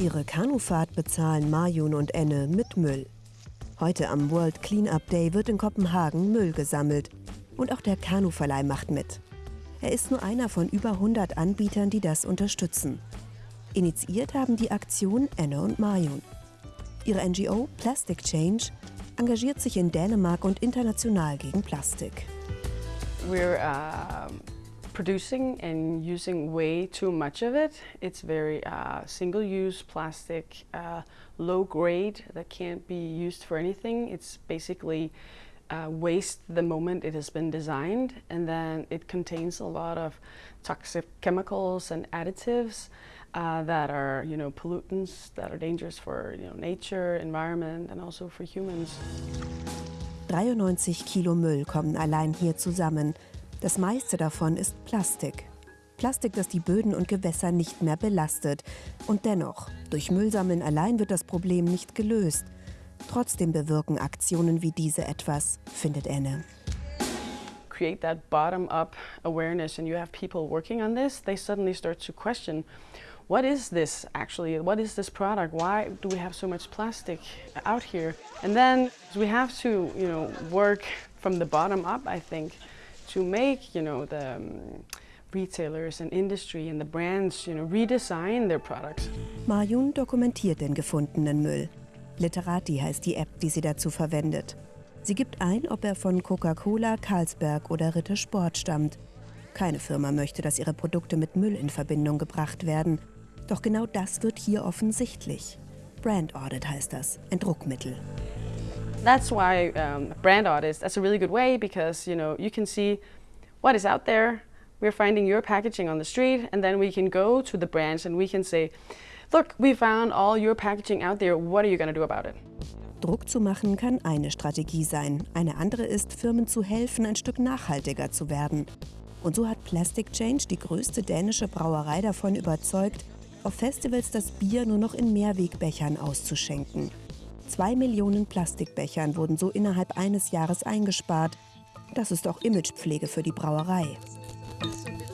Ihre Kanufahrt bezahlen Marjun und Enne mit Müll. Heute am World Cleanup Day wird in Kopenhagen Müll gesammelt. Und auch der Kanuverleih macht mit. Er ist nur einer von über 100 Anbietern, die das unterstützen. Initiiert haben die Aktion Enne und Marjun. Ihre NGO Plastic Change engagiert sich in Dänemark und international gegen Plastik. We're uh, producing and using way too much of it. It's very uh, single-use plastic, uh, low grade that can't be used for anything. It's basically uh, waste the moment it has been designed and then it contains a lot of toxic chemicals and additives uh, that are you know pollutants that are dangerous for you know nature, environment and also for humans. 93 Kilo Müll kommen allein hier zusammen. Das meiste davon ist Plastik. Plastik, das die Böden und Gewässer nicht mehr belastet. Und dennoch, durch Müllsammeln allein wird das Problem nicht gelöst. Trotzdem bewirken Aktionen wie diese etwas, findet Anne. Create that bottom-up awareness and you have people working on this, they suddenly start to question what is this actually? What is this product? Why do we have so much plastic out here? And then we have to, you know, work from the bottom up, I think, to make, you know, the um, retailers and industry and the brands, you know, redesign their products. Marjun dokumentiert den gefundenen Müll. Literati heißt die App, die sie dazu verwendet. Sie gibt ein, ob er von Coca-Cola, Carlsberg oder Ritter Sport stammt. Keine Firma möchte, dass ihre Produkte mit Müll in Verbindung gebracht werden. Doch genau das wird hier offensichtlich. Brand Audit heißt das, ein Druckmittel. That's why um, brand audits, that's a really good way because you know you can see what is out there. We're finding your packaging on the street and then we can go to the brands and we can say, look, we found all your packaging out there, what are you going to do about it? Druck zu machen kann eine Strategie sein. Eine andere ist, Firmen zu helfen, ein Stück nachhaltiger zu werden. Und so hat Plastic Change die größte dänische Brauerei davon überzeugt, auf Festivals das Bier nur noch in Mehrwegbechern auszuschenken. Zwei Millionen Plastikbechern wurden so innerhalb eines Jahres eingespart. Das ist auch Imagepflege für die Brauerei.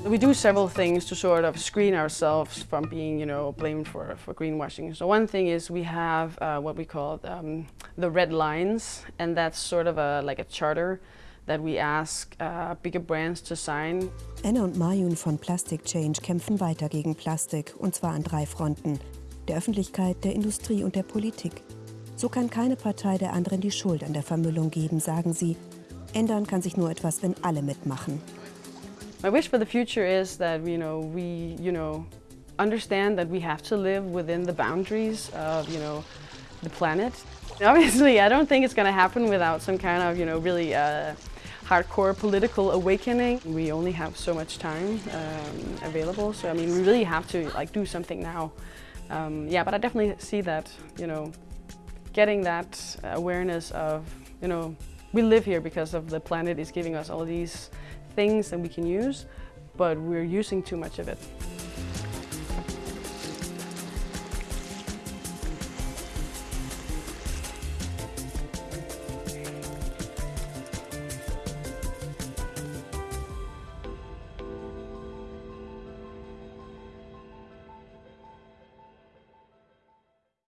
We do several things to sort of screen ourselves from being, you know, blamed for, for greenwashing. So one thing is we have uh, what we call um, the red lines, and that's sort of a, like a charter that we ask uh, bigger brands to sign. Anne und Mayun von Plastic Change kämpfen weiter gegen Plastik, und zwar an drei Fronten. Der Öffentlichkeit, der Industrie und der Politik. So kann keine Partei der anderen die Schuld an der Vermüllung geben, sagen sie. Ändern kann sich nur etwas, wenn alle mitmachen. My wish for the future is that you know we you know understand that we have to live within the boundaries of you know the planet. Obviously, I don't think it's going to happen without some kind of you know really uh, hardcore political awakening. We only have so much time um, available, so I mean we really have to like do something now. Um, yeah, but I definitely see that you know getting that awareness of you know we live here because of the planet is giving us all these things that we can use, but we're using too much of it.